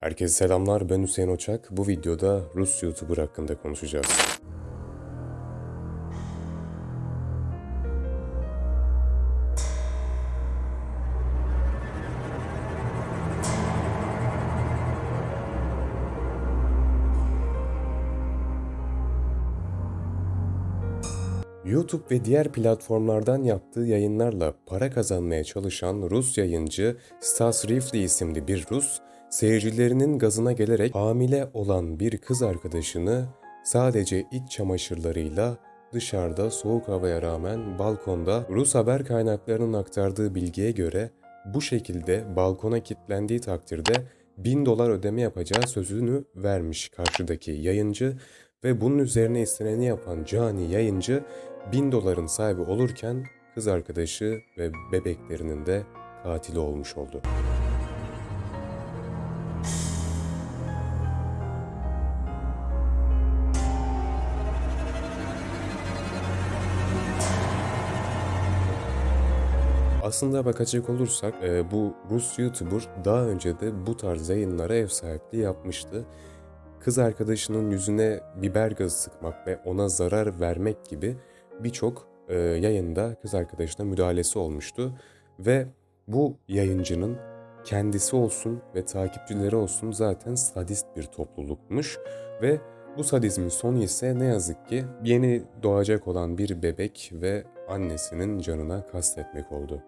Herkese selamlar, ben Hüseyin Oçak. Bu videoda Rus YouTuber hakkında konuşacağız. YouTube ve diğer platformlardan yaptığı yayınlarla para kazanmaya çalışan Rus yayıncı Stas Rifli isimli bir Rus, seyircilerinin gazına gelerek hamile olan bir kız arkadaşını sadece iç çamaşırlarıyla dışarıda soğuk havaya rağmen balkonda Rus haber kaynaklarının aktardığı bilgiye göre bu şekilde balkona kilitlendiği takdirde 1000 dolar ödeme yapacağı sözünü vermiş karşıdaki yayıncı ve bunun üzerine isteneni yapan cani yayıncı 1000 doların sahibi olurken kız arkadaşı ve bebeklerinin de katili olmuş oldu. Aslında bakacak olursak e, bu Rus YouTuber daha önce de bu tarz yayınlara ev sahipliği yapmıştı. Kız arkadaşının yüzüne biber gazı sıkmak ve ona zarar vermek gibi birçok e, yayında kız arkadaşına müdahalesi olmuştu. Ve bu yayıncının kendisi olsun ve takipçileri olsun zaten sadist bir toplulukmuş ve bu sadizmin sonu ise ne yazık ki yeni doğacak olan bir bebek ve annesinin canına kastetmek oldu.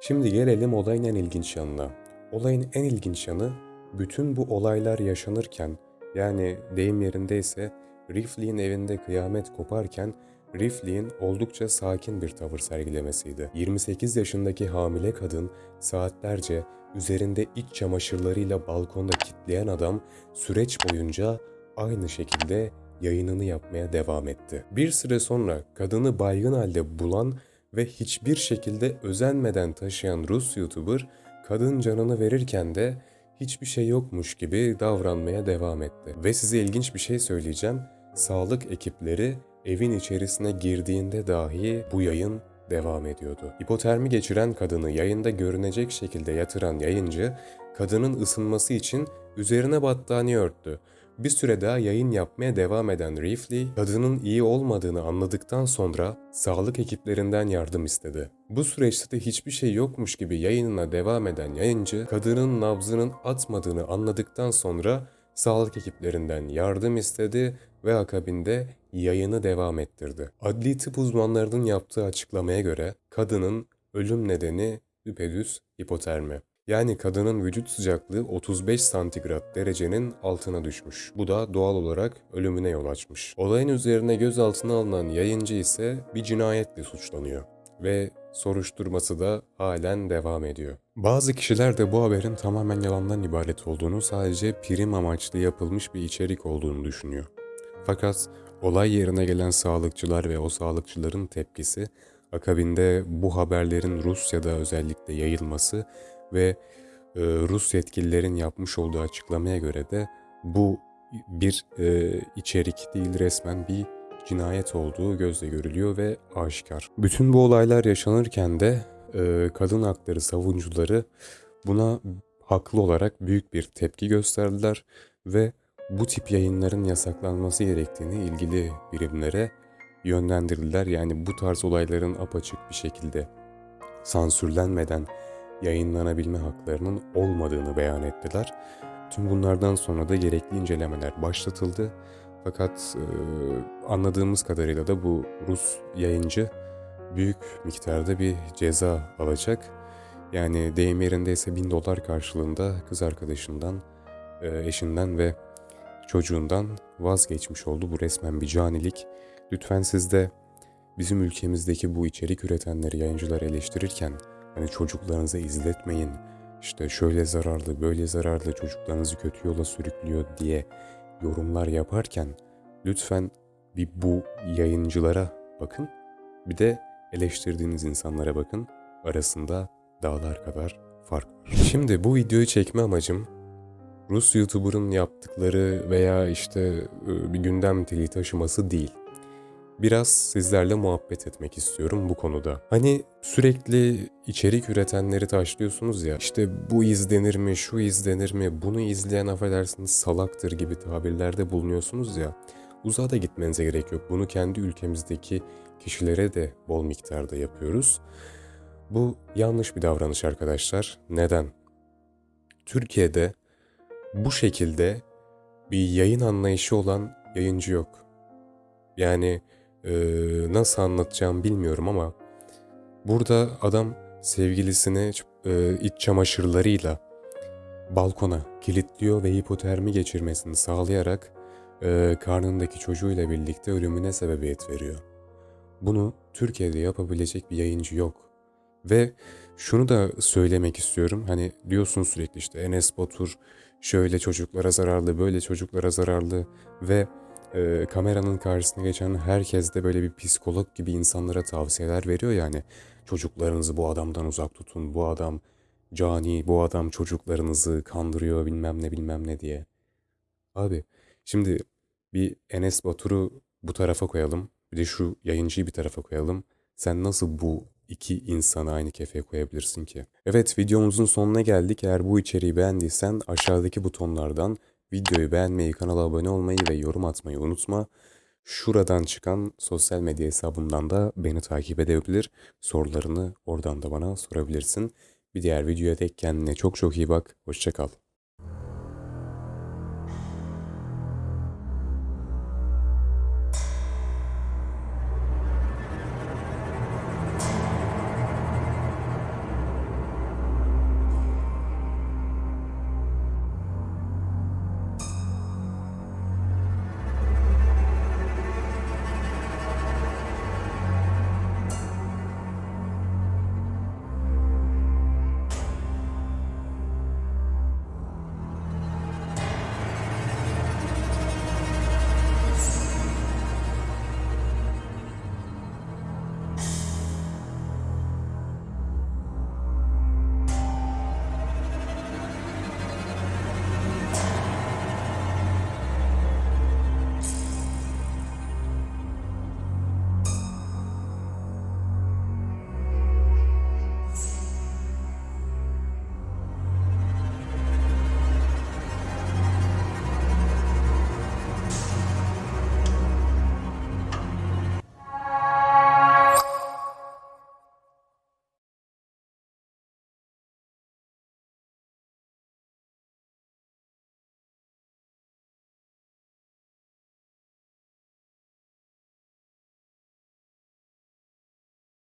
Şimdi gelelim olayın en ilginç yanına. Olayın en ilginç yanı bütün bu olaylar yaşanırken yani deyim yerindeyse Rifley'in evinde kıyamet koparken Rifley'in oldukça sakin bir tavır sergilemesiydi. 28 yaşındaki hamile kadın saatlerce üzerinde iç çamaşırlarıyla balkonda kitleyen adam süreç boyunca aynı şekilde yayınını yapmaya devam etti. Bir süre sonra kadını baygın halde bulan ve hiçbir şekilde özenmeden taşıyan Rus YouTuber kadın canını verirken de hiçbir şey yokmuş gibi davranmaya devam etti. Ve size ilginç bir şey söyleyeceğim. Sağlık ekipleri evin içerisine girdiğinde dahi bu yayın devam ediyordu. Hipotermi geçiren kadını yayında görünecek şekilde yatıran yayıncı, kadının ısınması için üzerine battaniye örttü. Bir süre daha yayın yapmaya devam eden Rifley, kadının iyi olmadığını anladıktan sonra sağlık ekiplerinden yardım istedi. Bu süreçte de hiçbir şey yokmuş gibi yayınına devam eden yayıncı, kadının nabzının atmadığını anladıktan sonra sağlık ekiplerinden yardım istedi ve akabinde yayını devam ettirdi. Adli tıp uzmanlarının yaptığı açıklamaya göre kadının ölüm nedeni düpedüz hipotermi. Yani kadının vücut sıcaklığı 35 santigrat derecenin altına düşmüş. Bu da doğal olarak ölümüne yol açmış. Olayın üzerine gözaltına alınan yayıncı ise bir cinayetle suçlanıyor ve soruşturması da halen devam ediyor. Bazı kişiler de bu haberin tamamen yalandan ibaret olduğunu, sadece prim amaçlı yapılmış bir içerik olduğunu düşünüyor. Fakat olay yerine gelen sağlıkçılar ve o sağlıkçıların tepkisi, akabinde bu haberlerin Rusya'da özellikle yayılması ve e, Rus yetkililerin yapmış olduğu açıklamaya göre de bu bir e, içerik değil resmen bir cinayet olduğu gözle görülüyor ve aşikar. Bütün bu olaylar yaşanırken de e, kadın hakları savunucuları buna haklı olarak büyük bir tepki gösterdiler ve bu tip yayınların yasaklanması gerektiğini ilgili birimlere yönlendirdiler. Yani bu tarz olayların apaçık bir şekilde sansürlenmeden yayınlanabilme haklarının olmadığını beyan ettiler. Tüm bunlardan sonra da gerekli incelemeler başlatıldı. Fakat e, anladığımız kadarıyla da bu Rus yayıncı büyük miktarda bir ceza alacak. Yani deyim yerindeyse bin dolar karşılığında kız arkadaşından, e, eşinden ve çocuğundan vazgeçmiş oldu. Bu resmen bir canilik. Lütfen siz de bizim ülkemizdeki bu içerik üretenleri, yayıncıları eleştirirken hani çocuklarınıza izletmeyin, işte şöyle zararlı, böyle zararlı çocuklarınızı kötü yola sürüklüyor diye yorumlar yaparken lütfen bir bu yayıncılara bakın. Bir de eleştirdiğiniz insanlara bakın. Arasında dağlar kadar fark var. Şimdi bu videoyu çekme amacım Rus YouTuber'ın yaptıkları veya işte e, bir gündem dili taşıması değil. Biraz sizlerle muhabbet etmek istiyorum bu konuda. Hani sürekli içerik üretenleri taşlıyorsunuz ya işte bu izlenir mi, şu izlenir mi, bunu izleyen affedersiniz salaktır gibi tabirlerde bulunuyorsunuz ya. Uzağa da gitmenize gerek yok. Bunu kendi ülkemizdeki kişilere de bol miktarda yapıyoruz. Bu yanlış bir davranış arkadaşlar. Neden? Türkiye'de bu şekilde bir yayın anlayışı olan yayıncı yok. Yani e, nasıl anlatacağım bilmiyorum ama burada adam sevgilisini e, iç çamaşırlarıyla balkona kilitliyor ve hipotermi geçirmesini sağlayarak e, karnındaki çocuğuyla birlikte ölümüne sebebiyet veriyor. Bunu Türkiye'de yapabilecek bir yayıncı yok. Ve şunu da söylemek istiyorum. Hani diyorsun sürekli işte Enes Batur şöyle çocuklara zararlı, böyle çocuklara zararlı ve e, kameranın karşısına geçen herkes de böyle bir psikolog gibi insanlara tavsiyeler veriyor yani. Çocuklarınızı bu adamdan uzak tutun, bu adam cani, bu adam çocuklarınızı kandırıyor bilmem ne bilmem ne diye. Abi şimdi bir Enes Batur'u bu tarafa koyalım. Bir de şu yayıncıyı bir tarafa koyalım. Sen nasıl bu iki insanı aynı kefeye koyabilirsin ki? Evet videomuzun sonuna geldik. Eğer bu içeriği beğendiysen aşağıdaki butonlardan videoyu beğenmeyi, kanala abone olmayı ve yorum atmayı unutma. Şuradan çıkan sosyal medya hesabımdan da beni takip edebilir. Sorularını oradan da bana sorabilirsin. Bir diğer videoya dek kendine çok çok iyi bak. Hoşça kal.